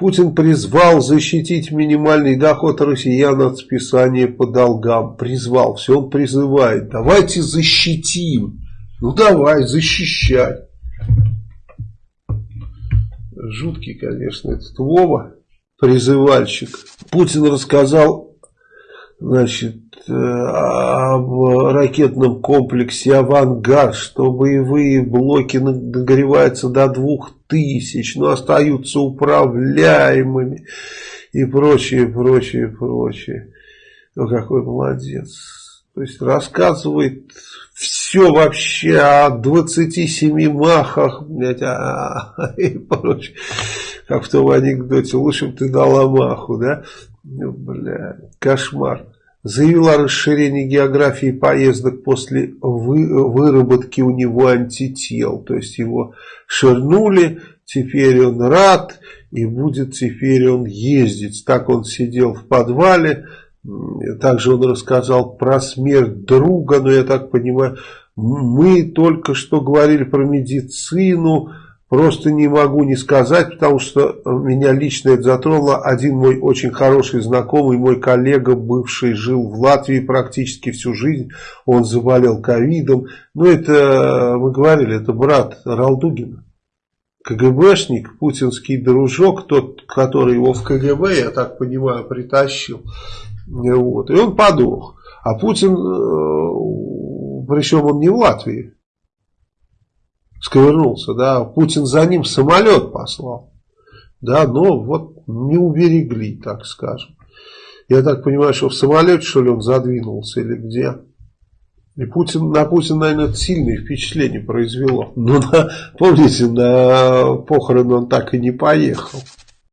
Путин призвал защитить минимальный доход россиян от списания по долгам. Призвал, все он призывает. Давайте защитим. Ну давай, защищай. Жуткий, конечно, этот Вова, призывальщик. Путин рассказал, значит, э, об ракетном комплексе «Авангард», что боевые блоки нагреваются до двух тысяч, но остаются управляемыми и прочее, прочее, прочее. Ну, какой молодец. То есть рассказывает все вообще о 27 махах, блядь, а, и прочее. Как в том анекдоте, лучше бы ты дала маху, да? Ну, бля, кошмар. Заявил о расширении географии поездок после вы, выработки у него антител. То есть его ширнули, теперь он рад и будет теперь он ездить. Так он сидел в подвале, также он рассказал про смерть друга, но я так понимаю, мы только что говорили про медицину, просто не могу не сказать, потому что меня лично это затронуло. Один мой очень хороший знакомый, мой коллега, бывший, жил в Латвии практически всю жизнь, он заболел ковидом. Ну это, мы говорили, это брат Ралдугина. КГБшник, путинский дружок, тот, который его в КГБ, я так понимаю, притащил. Вот. И он подох. А Путин, э, причем он не в Латвии, сковырнулся, да, Путин за ним самолет послал. Да, но вот не уберегли, так скажем. Я так понимаю, что в самолете, что ли, он задвинулся или где. И Путин, на Путина, наверное, это сильное впечатление произвело. Но, на, помните, на похороны он так и не поехал.